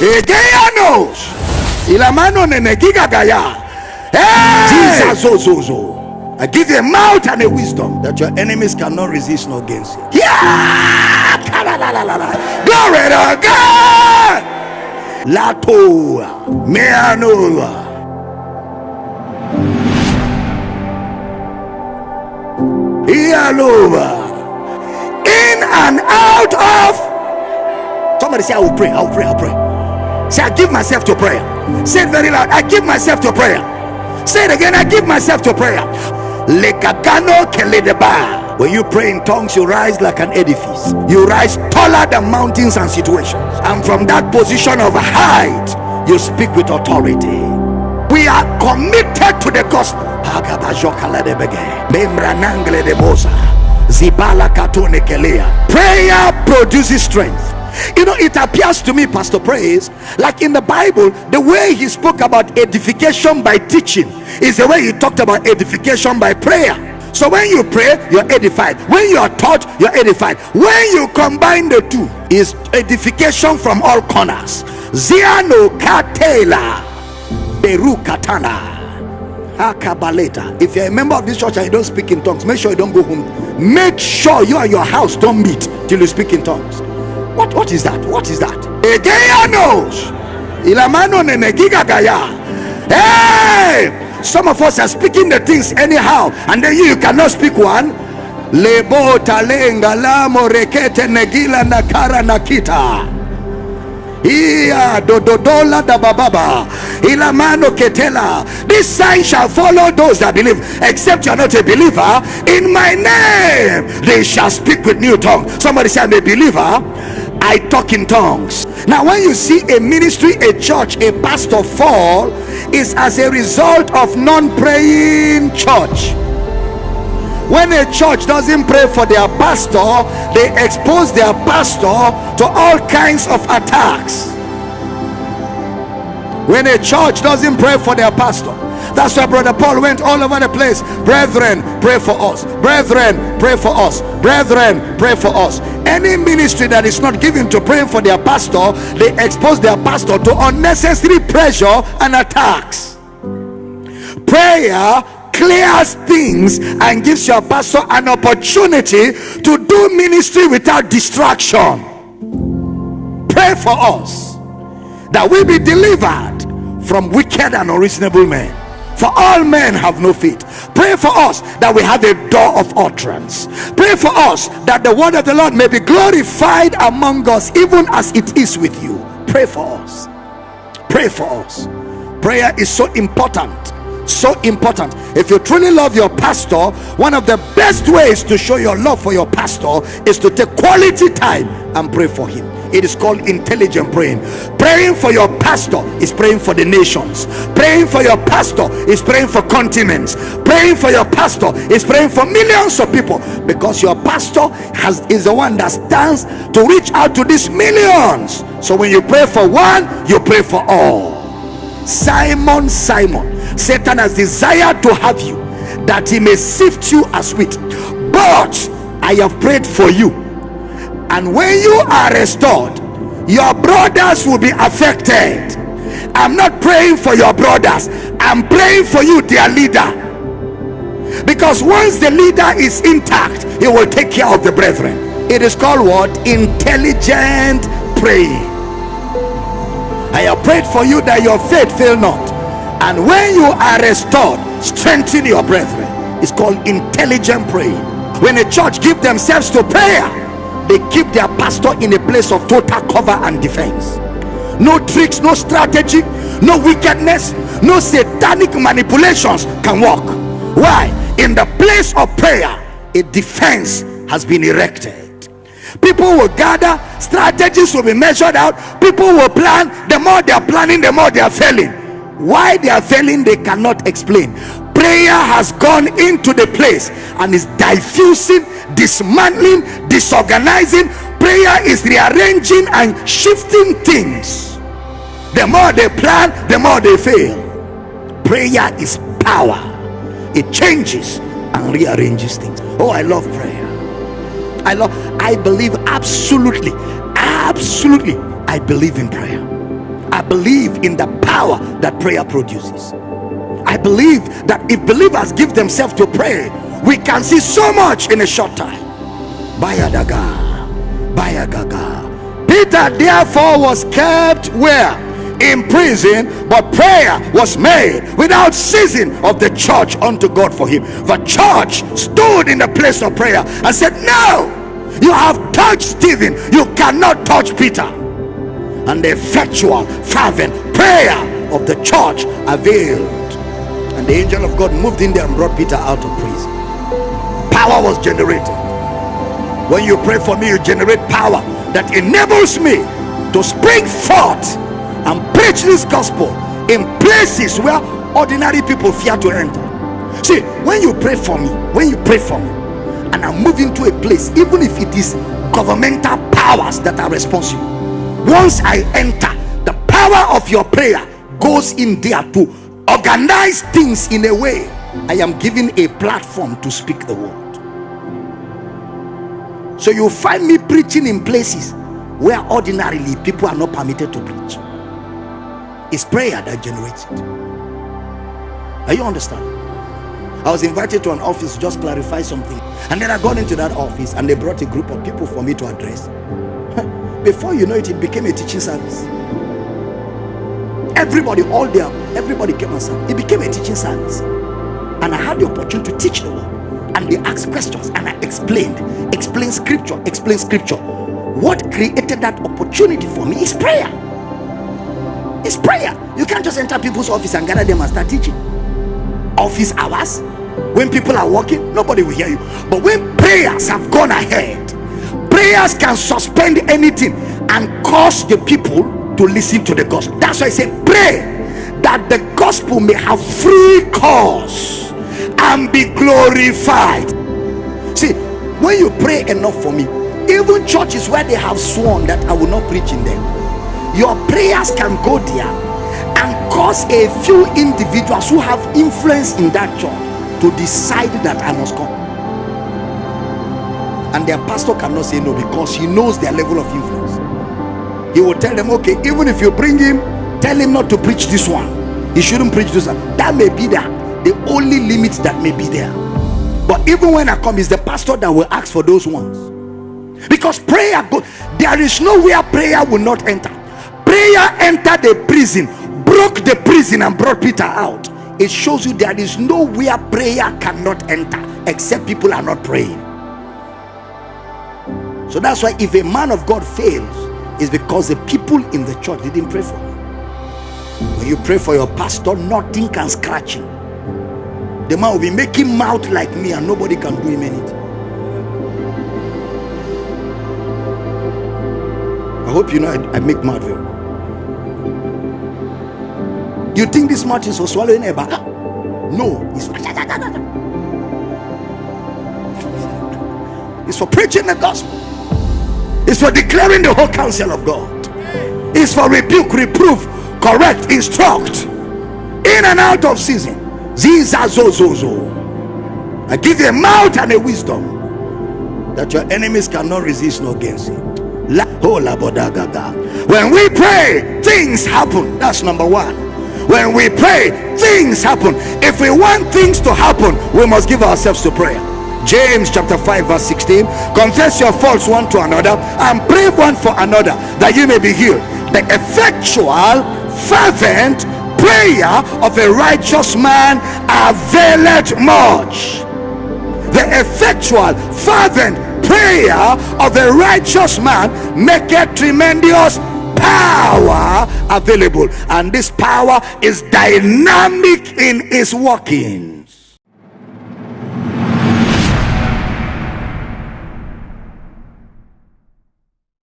egeyanos ilamano nenegigagaya gaya. Jesus zozo I give you a mouth and a wisdom that your enemies cannot resist nor against you. Yeah! Glory to God! Latoa, Meanoa. Ialova. In and out of. Somebody say, I will pray, I will pray, I will pray. Say, I give myself to prayer. Say it very loud. I give myself to prayer. Say it again. I give myself to prayer. When you pray in tongues, you rise like an edifice. You rise taller than mountains and situations. And from that position of height, you speak with authority. We are committed to the gospel. Prayer produces strength. You know, it appears to me, Pastor Praise, like in the Bible, the way he spoke about edification by teaching is the way he talked about edification by prayer. So when you pray, you're edified. When you are taught, you're edified. When you combine the two, is edification from all corners. Ziano katela beru katana. If you're a member of this church and you don't speak in tongues, make sure you don't go home. Make sure you and your house don't meet till you speak in tongues. What what is that? What is that? Egeanos. Ilamano nenegiga gaya. Hey! Some of us are speaking the things anyhow, and then you, you cannot speak one. Lebo talenga lamo rekete negila nakara nakita. Iya dododola da bababa ilamano ketela. This sign shall follow those that believe. Except you are not a believer, in my name they shall speak with new tongue. Somebody say, I'm a believer. I talk in tongues. Now, when you see a ministry, a church, a pastor fall, is as a result of non-praying church. When a church doesn't pray for their pastor they expose their pastor to all kinds of attacks. When a church doesn't pray for their pastor that's why brother paul went all over the place. Brethren pray for us. Brethren pray for us. Brethren pray for us any ministry that is not given to praying for their pastor they expose their pastor to unnecessary pressure and attacks. Prayer clears things and gives your pastor an opportunity to do ministry without distraction. Pray for us that we be delivered from wicked and unreasonable men for all men have no faith pray for us that we have a door of utterance. Pray for us that the word of the lord may be glorified among us even as it is with you. Pray for us. Pray for us. Prayer is so important so important. If you truly love your pastor one of the best ways to show your love for your pastor is to take quality time and pray for him it is called intelligent praying. Praying for your pastor is praying for the nations. Praying for your pastor is praying for continents. Praying for your pastor is praying for millions of people because your pastor has is the one that stands to reach out to these millions. So when you pray for one you pray for all. Simon simon satan has desired to have you that he may sift you as wheat. But i have prayed for you and when you are restored your brothers will be affected. I'm not praying for your brothers. I'm praying for you their leader. Because once the leader is intact he will take care of the brethren. It is called what? Intelligent praying. I have prayed for you that your faith fail not. And when you are restored strengthen your brethren. It's called intelligent praying. When a church give themselves to prayer they keep their pastor in a place of total cover and defense. No tricks no strategy no wickedness no satanic manipulations can work. Why? In the place of prayer a defense has been erected. People will gather strategies will be measured out people will plan the more they are planning the more they are failing. Why they are failing they cannot explain. Prayer has gone into the place and is diffusing dismantling disorganizing prayer is rearranging and shifting things. The more they plan the more they fail. Prayer is power. It changes and rearranges things. Oh i love prayer. I love i believe absolutely absolutely i believe in prayer. I believe in the power that prayer produces. I believe that if believers give themselves to pray, we can see so much in a short time. Bayadaga, Bayagaga. Peter therefore was kept where? in prison, but prayer was made without ceasing of the church unto God for him. The church stood in the place of prayer and said, No, you have touched Stephen, you cannot touch Peter. And the effectual, fervent prayer of the church availed. And the angel of God moved in there and brought Peter out of prison. Power was generated. When you pray for me, you generate power that enables me to spring forth and preach this gospel in places where ordinary people fear to enter. See, when you pray for me, when you pray for me, and I move into a place, even if it is governmental powers that are responsible, once I enter, the power of your prayer goes in there to organize things in a way I am given a platform to speak the word. So you find me preaching in places where ordinarily people are not permitted to preach. It's prayer that generates it. Are you understand? I was invited to an office to just clarify something, and then I got into that office and they brought a group of people for me to address. Before you know it, it became a teaching service. Everybody, all there, everybody came and said, It became a teaching service. And I had the opportunity to teach the word. And they asked questions, and I explained, explain scripture, explain scripture. What created that opportunity for me is prayer. It's prayer. You can't just enter people's office and gather them and start teaching. Office hours, when people are working, nobody will hear you. But when prayers have gone ahead, prayers can suspend anything and cause the people to listen to the gospel. That's why I say, pray that the gospel may have free course and be glorified. See, when you pray enough for me, even churches where they have sworn that I will not preach in them your prayers can go there and cause a few individuals who have influence in that church to decide that I must come. And their pastor cannot say no because he knows their level of influence. He will tell them, okay, even if you bring him, tell him not to preach this one. He shouldn't preach this one. That may be there. The only limit that may be there. But even when I come, it's the pastor that will ask for those ones. Because prayer, go, there is nowhere prayer will not enter prayer entered the prison broke the prison and brought peter out it shows you there is nowhere prayer cannot enter except people are not praying so that's why if a man of god fails it's because the people in the church didn't pray for him when you pray for your pastor nothing can scratch him the man will be making mouth like me and nobody can do him anything I hope you know I, I make mouth very you think this mouth is for swallowing a ah, bag? No, it's for, ah, ah, it's for preaching the gospel. It's for declaring the whole counsel of God. It's for rebuke, reproof, correct, instruct, in and out of season. Zizazozozo. I give you a mouth and a wisdom that your enemies cannot resist nor against it. When we pray, things happen. That's number one when we pray things happen if we want things to happen we must give ourselves to prayer james chapter 5 verse 16 confess your faults one to another and pray one for another that you may be healed the effectual fervent prayer of a righteous man availeth much. The effectual fervent prayer of a righteous man make maketh tremendous power available. And this power is dynamic in its workings